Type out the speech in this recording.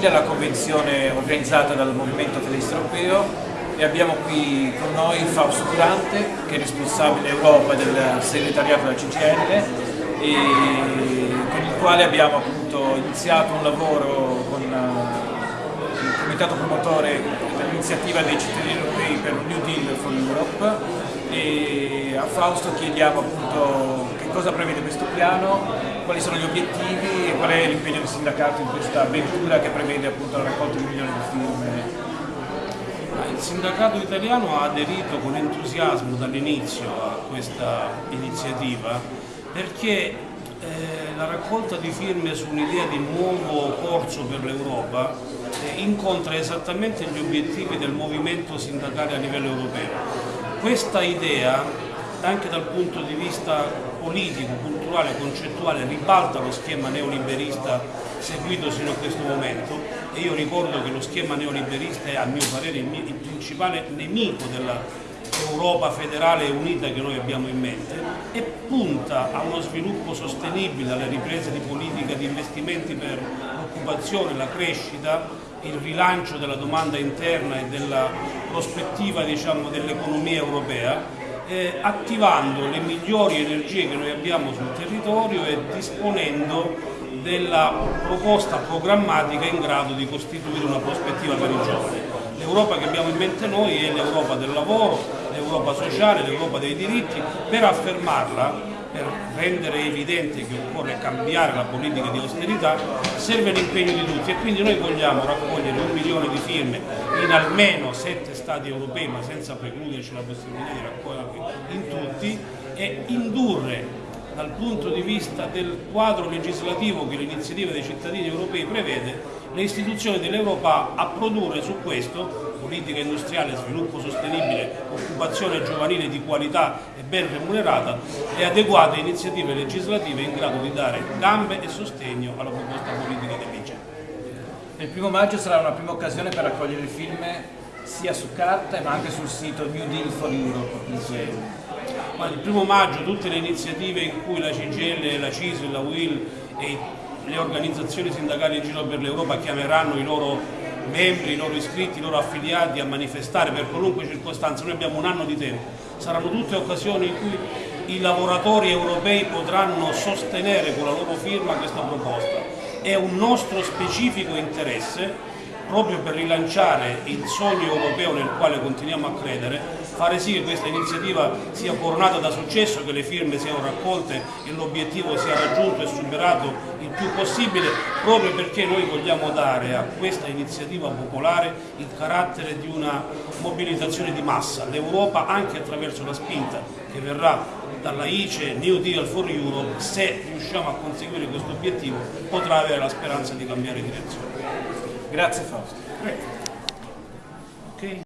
la convenzione organizzata dal Movimento Federalista Europeo e abbiamo qui con noi Fausto Durante che è responsabile Europa del segretariato della CGL e con il quale abbiamo appunto iniziato un lavoro con eh, il comitato promotore dell'iniziativa dei cittadini europei per New Deal for Europe e a Fausto chiediamo appunto cosa prevede questo piano quali sono gli obiettivi e qual è l'impegno del sindacato in questa avventura che prevede appunto la raccolta di milioni di firme? Il sindacato italiano ha aderito con entusiasmo dall'inizio a questa iniziativa perché eh, la raccolta di firme su un'idea di nuovo corso per l'Europa eh, incontra esattamente gli obiettivi del movimento sindacale a livello europeo. Questa idea anche dal punto di vista politico, culturale, concettuale ribalta lo schema neoliberista seguito sino a questo momento. E io ricordo che lo schema neoliberista è a mio parere il, il principale nemico dell'Europa federale e unita che noi abbiamo in mente e punta a uno sviluppo sostenibile, alle riprese di politica di investimenti per l'occupazione, la crescita, il rilancio della domanda interna e della prospettiva diciamo, dell'economia europea eh, attivando le migliori energie che noi abbiamo sul territorio e disponendo della proposta programmatica in grado di costituire una prospettiva per i giovani. L'Europa che abbiamo in mente noi è l'Europa del lavoro, l'Europa sociale, l'Europa dei diritti, per affermarla per rendere evidente che occorre cambiare la politica di austerità serve l'impegno di tutti. E quindi noi vogliamo raccogliere un milione di firme in almeno sette stati europei ma senza precluderci la possibilità di raccoglierli in tutti e indurre dal punto di vista del quadro legislativo che l'iniziativa dei cittadini europei prevede le istituzioni dell'Europa a produrre su questo politica industriale, sviluppo sostenibile, occupazione giovanile di qualità e ben remunerata e adeguate iniziative legislative in grado di dare gambe e sostegno alla proposta politica dell'ICE. Il primo maggio sarà una prima occasione per raccogliere film sia su carta ma anche sul sito New Deal for Europe. Il primo maggio tutte le iniziative in cui la CGL, la CISL, la WIL e le organizzazioni sindacali in giro per l'Europa chiameranno i loro membri, i loro iscritti, i loro affiliati a manifestare per qualunque circostanza, noi abbiamo un anno di tempo, saranno tutte occasioni in cui i lavoratori europei potranno sostenere con la loro firma questa proposta. È un nostro specifico interesse proprio per rilanciare il sogno europeo nel quale continuiamo a credere, fare sì che questa iniziativa sia coronata da successo, che le firme siano raccolte e l'obiettivo sia raggiunto e superato il più possibile, proprio perché noi vogliamo dare a questa iniziativa popolare il carattere di una mobilitazione di massa. L'Europa, anche attraverso la spinta che verrà dalla ICE New Deal for Europe, se riusciamo a conseguire questo obiettivo, potrà avere la speranza di cambiare direzione. Grazie Fausto.